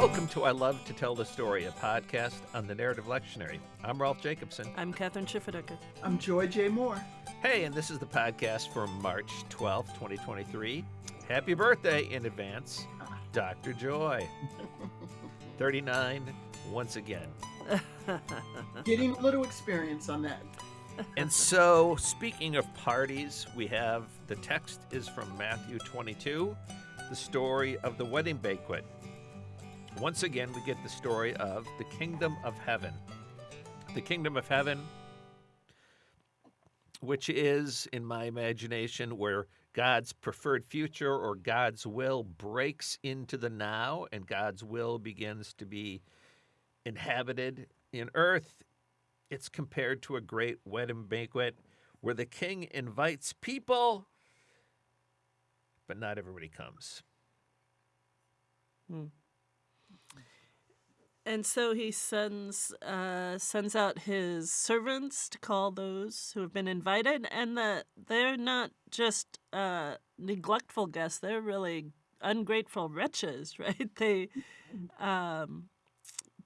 Welcome to I Love to Tell the Story, a podcast on the Narrative Lectionary. I'm Rolf Jacobson. I'm Kathryn Schifferdecker. I'm Joy J. Moore. Hey, and this is the podcast for March 12th, 2023. Happy birthday in advance, Dr. Joy. 39 once again. Getting a little experience on that. And so, speaking of parties, we have the text is from Matthew 22, the story of the wedding banquet. Once again, we get the story of the kingdom of heaven. The kingdom of heaven, which is, in my imagination, where God's preferred future or God's will breaks into the now and God's will begins to be inhabited in earth. It's compared to a great wedding banquet where the king invites people, but not everybody comes. Hmm. And so he sends uh, sends out his servants to call those who have been invited, and that they're not just uh, neglectful guests; they're really ungrateful wretches, right? They um,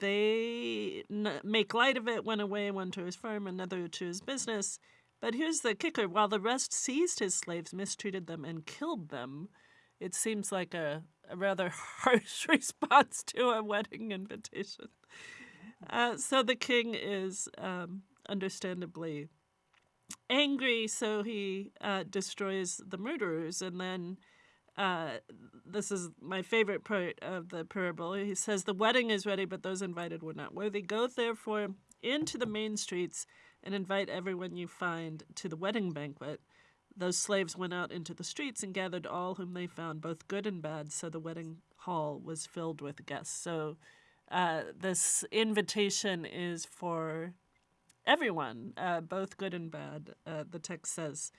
they make light of it, went away, one to his farm, another to his business. But here's the kicker: while the rest seized his slaves, mistreated them, and killed them, it seems like a a rather harsh response to a wedding invitation. Uh, so the king is um, understandably angry, so he uh, destroys the murderers. And then uh, this is my favorite part of the parable. He says, The wedding is ready, but those invited were not worthy. Go therefore into the main streets and invite everyone you find to the wedding banquet. Those slaves went out into the streets and gathered all whom they found, both good and bad, so the wedding hall was filled with guests. So uh, this invitation is for everyone, uh, both good and bad, uh, the text says.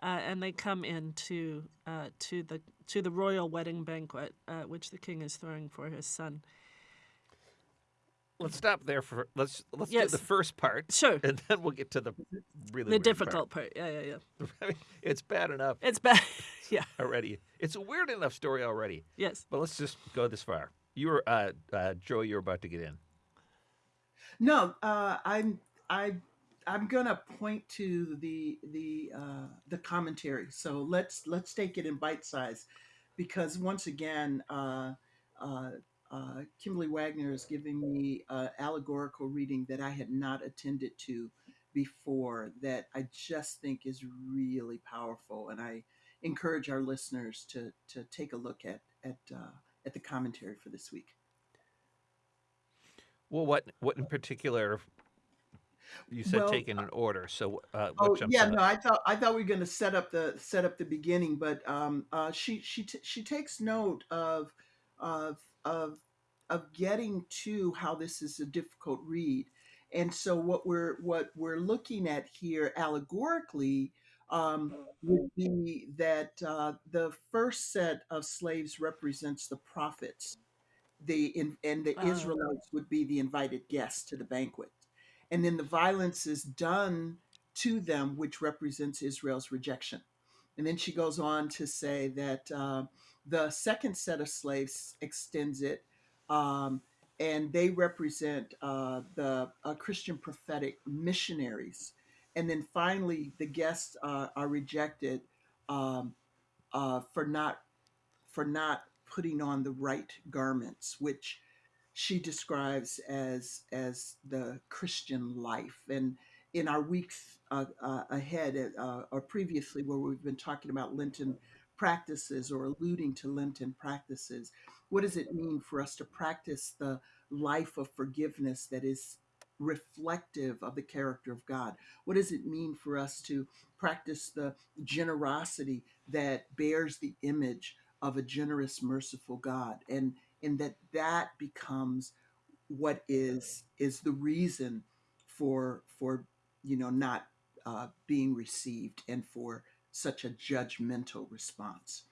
Uh, and they come in to, uh, to, the, to the royal wedding banquet, uh, which the king is throwing for his son. Let's stop there for let's let's Yes. do the first part, Sure. and then we'll get to the really The weird difficult part. Yeah, yeah, yeah. I mean, it's bad enough It's bad. yeah. already. It's a weird enough story already. Yes. But let's just go this far. You were uh, uh, Joe. You're about to get in. No, uh, I'm I I'm gonna point to the the uh, the commentary. So let's let's take it in bite size, because once again, uh, uh, uh, Kimberly Wagner is giving me uh, allegorical reading that I had not attended to before. That I just think is really powerful, and I encourage our listeners to to take a look at at uh, at the commentary for this week. Well, what what in particular? You said Well, taken in order. So uh, Oh yeah, no, I thought I thought we were going to set up the set up the beginning, but um, uh, she she t- she takes note of of of of getting to how this is a difficult read, and so what we're what we're looking at here allegorically um, would be that uh, the first set of slaves represents the prophets, the in, and the Oh. Israelites would be the invited guests to the banquet and then the violence is done to them, which represents Israel's rejection. And then she goes on to say that uh, the second set of slaves extends it, um, and they represent uh, the uh, Christian prophetic missionaries. And then finally, the guests uh, are rejected um, uh, for not for not putting on the right garments, which she describes as as the Christian life. And in our weeks uh, uh, ahead, uh, or previously, where we've been talking about Lenten practices or alluding to Lenten practices, what does it mean for us to practice the life of forgiveness that is reflective of the character of God? What does it mean for us to practice the generosity that bears the image of a generous, merciful God? And and that that becomes what is is the reason for for you know not uh, being received and for such a judgmental response.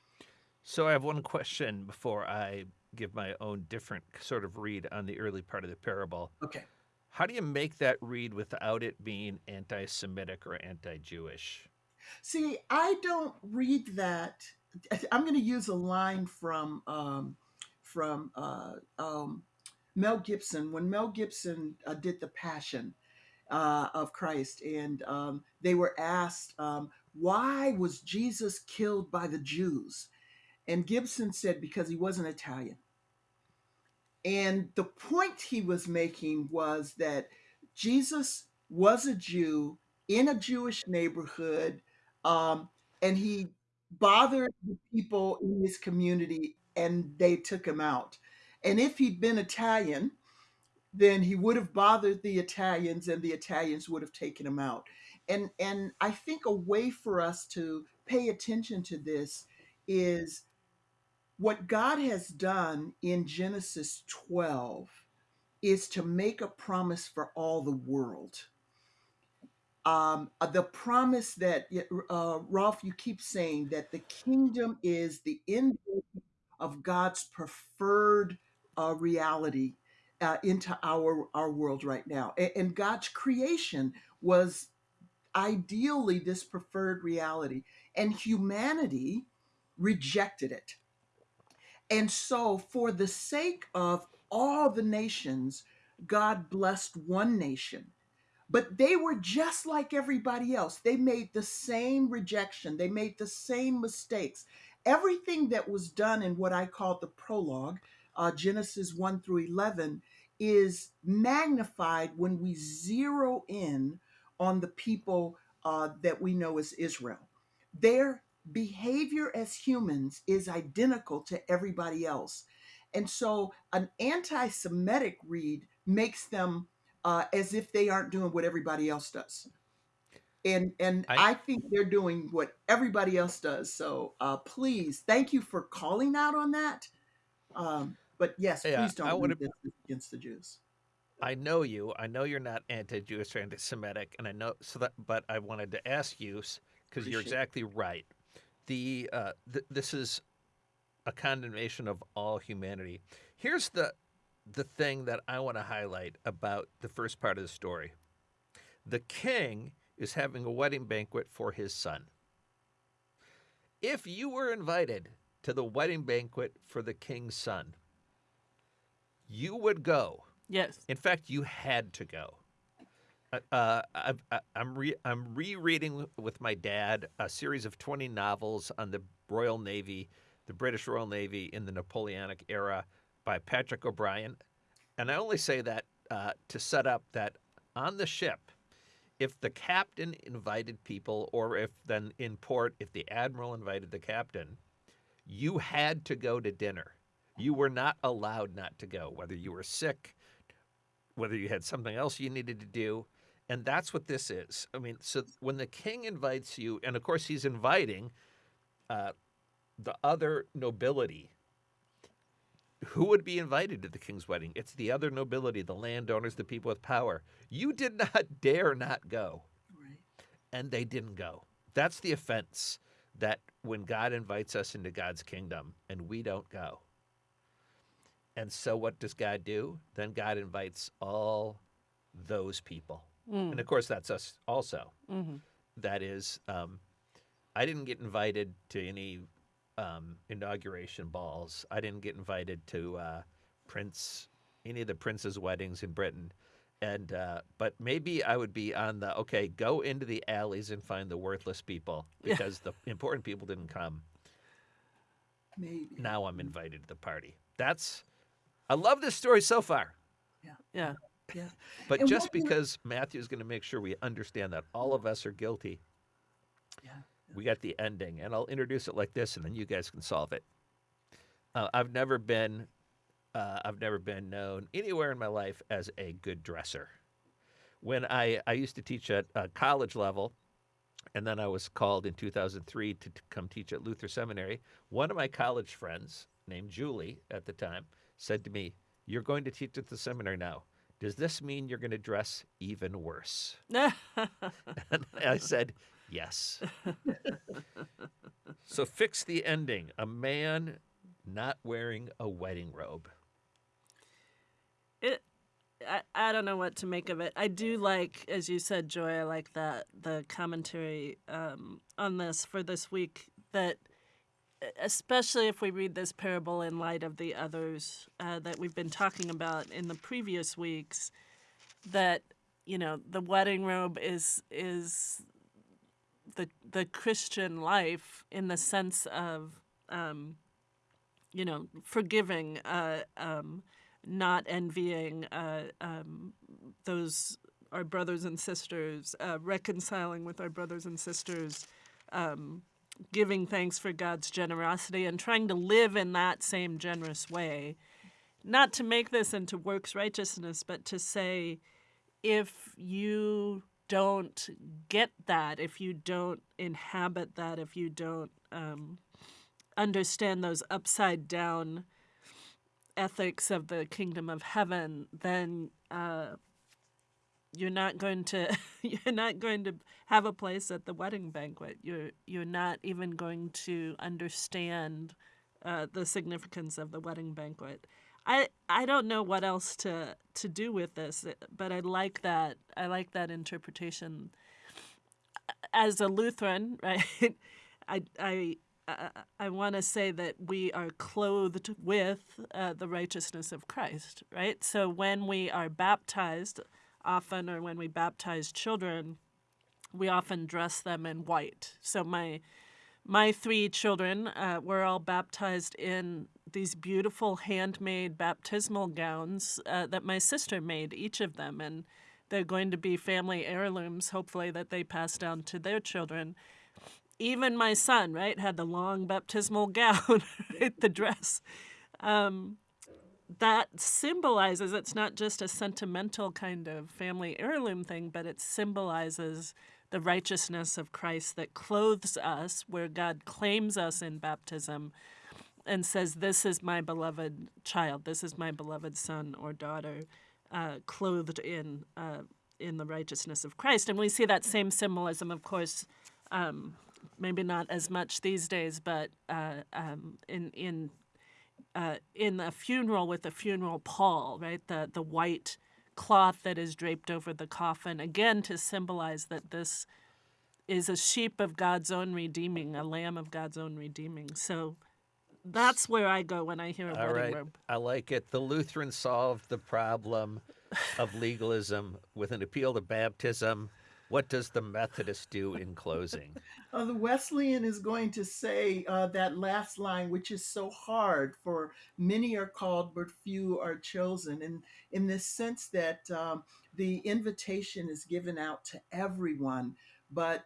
So I have one question before I give my own different sort of read on the early part of the parable. Okay. How do you make that read without it being anti-Semitic or anti-Jewish? See, I don't read that. I'm going to use a line from um, from uh, um, Mel Gibson when Mel Gibson uh, did the Passion uh, of Christ, and um, they were asked um, why was Jesus killed by the Jews, and Gibson said because he wasn't Italian. And the point he was making was that Jesus was a Jew in a Jewish neighborhood, um, and he bothered the people in his community, and they took him out. And if he'd been Italian, then he would have bothered the Italians, and the Italians would have taken him out. And and I think a way for us to pay attention to this is what God has done in Genesis 12 is to make a promise for all the world. Um, uh, the promise that, uh, Rolf, you keep saying that the kingdom is the end of God's preferred uh, reality uh, into our, our world right now. And, and God's creation was ideally this preferred reality, and humanity rejected it and so, for the sake of all the nations, God blessed one nation. But they were just like everybody else. They made the same rejection, they made the same mistakes. Everything that was done in what I call the prologue, uh, Genesis 1 through 11, is magnified when we zero in on the people uh, that we know as Israel. Their behavior as humans is identical to everybody else. And so an anti Semitic read makes them uh, as if they aren't doing what everybody else does. And, and I, I think they're doing what everybody else does. So uh, please, thank you for calling out on that. Um, but yes, yeah, please don't I read this against the Jews. I know you. I know you're not anti-Jewish or anti-Semitic, and I know so that. But I wanted to ask you because you're exactly right the uh, th- this is a condemnation of all humanity. Here's the the thing that I want to highlight about the first part of the story. The king is having a wedding banquet for his son. If you were invited to the wedding banquet for the king's son, you would go. Yes. In fact, you had to go. Uh, uh I, am re, I'm rereading with my dad a series of 20 novels on the Royal Navy, the British Royal Navy in the Napoleonic era by Patrick O'Brian. And I only say that uh, to set up that on the ship, if the captain invited people, or if then in port, if the admiral invited the captain, you had to go to dinner. You were not allowed not to go, whether you were sick, whether you had something else you needed to do. And that's what this is. I mean, so when the king invites you, and of course he's inviting uh, the other nobility, who would be invited to the king's wedding? It's the other nobility, the landowners, the people with power. You did not dare not go. Right. And they didn't go. That's the offense that when God invites us into God's kingdom and we don't go. And so what does God do? Then God invites all those people. Mm. And of course, that's us also. Mm-hmm. That is, um, I didn't get invited to any um, inauguration balls. I didn't get invited to uh, Prince, any of the prince's weddings in Britain. And uh, but maybe I would be on the okay. Go into the alleys and find the worthless people because the important people didn't come. Maybe now I'm invited to the party. That's I love this story so far. Yeah, yeah. Yeah. But and just because Matthew is going to make sure we understand that all of us are guilty, yeah. we got the ending. And I'll introduce it like this, and then you guys can solve it. Uh, I've never been, uh, I've never been known anywhere in my life as a good dresser. When I, I used to teach at uh, college level, and then I was called in 2003 to, to come teach at Luther Seminary. One of my college friends, named Julie at the time, said to me, You're going to teach at the seminary now. Does this mean you're going to dress even worse? and I said, Yes. so fix the ending. A man not wearing a wedding robe. It I, I don't know what to make of it. I do like, as you said, Joy, I like that the commentary um, on this for this week that especially if we read this parable in light of the others uh, that we've been talking about in the previous weeks, that you know the wedding robe is is the the Christian life in the sense of um, you know forgiving, uh, um, not envying uh, um, those our brothers and sisters, uh, reconciling with our brothers and sisters, um, giving thanks for God's generosity, and trying to live in that same generous way. Not to make this into works righteousness, but to say, if you don't get that, if you don't inhabit that, if you don't um, understand those upside down ethics of the kingdom of heaven, then uh, you're not going to you're not going to have a place at the wedding banquet. You're you're not even going to understand uh, the significance of the wedding banquet. I I don't know what else to to do with this, but I like that I like that interpretation. As a Lutheran, right? I I I, I want to say that we are clothed with uh, the righteousness of Christ, right? So when we are baptized, often, or when we baptize children, we often dress them in white. So my my three children uh, were all baptized in these beautiful handmade baptismal gowns uh, that my sister made, each of them, and they're going to be family heirlooms, hopefully, that they pass down to their children. Even my son, right, had the long baptismal gown, right, the dress. Um, that symbolizes it's not just a sentimental kind of family heirloom thing, but it symbolizes the righteousness of Christ that clothes us, where God claims us in baptism and says, This is my beloved child, this is my beloved son or daughter, uh, clothed in, uh, in the righteousness of Christ. And we see that same symbolism, of course. Um, maybe not as much these days, but uh, um, in in uh, in a funeral with a funeral pall, right? The the white cloth that is draped over the coffin, again to symbolize that this is a sheep of God's own redeeming, a lamb of God's own redeeming. So that's where I go when I hear a All wedding right, robe. I like it. The Lutherans solved the problem of legalism with an appeal to baptism. What does the Methodist do in closing? Uh, the Wesleyan is going to say uh, that last line, which is so hard for many are called, but few are chosen. And in this sense that um, the invitation is given out to everyone, but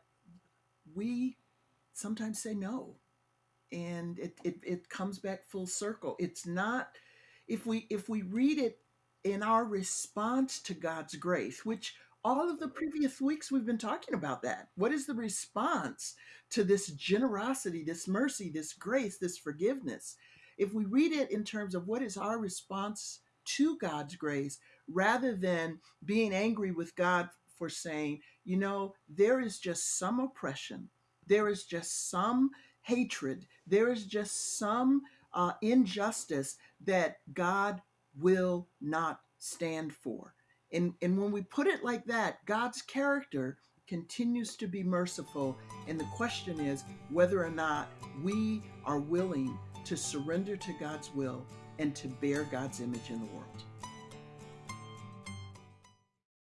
we sometimes say no. And it, it, it comes back full circle. It's not, if we if we read it in our response to God's grace, which all of the previous weeks we've been talking about that. What is the response to this generosity, this mercy, this grace, this forgiveness? If we read it in terms of what is our response to God's grace, rather than being angry with God for saying, you know, there is just some oppression, there is just some hatred, there is just some uh, injustice that God will not stand for. And, and when we put it like that, God's character continues to be merciful. And the question is whether or not we are willing to surrender to God's will and to bear God's image in the world.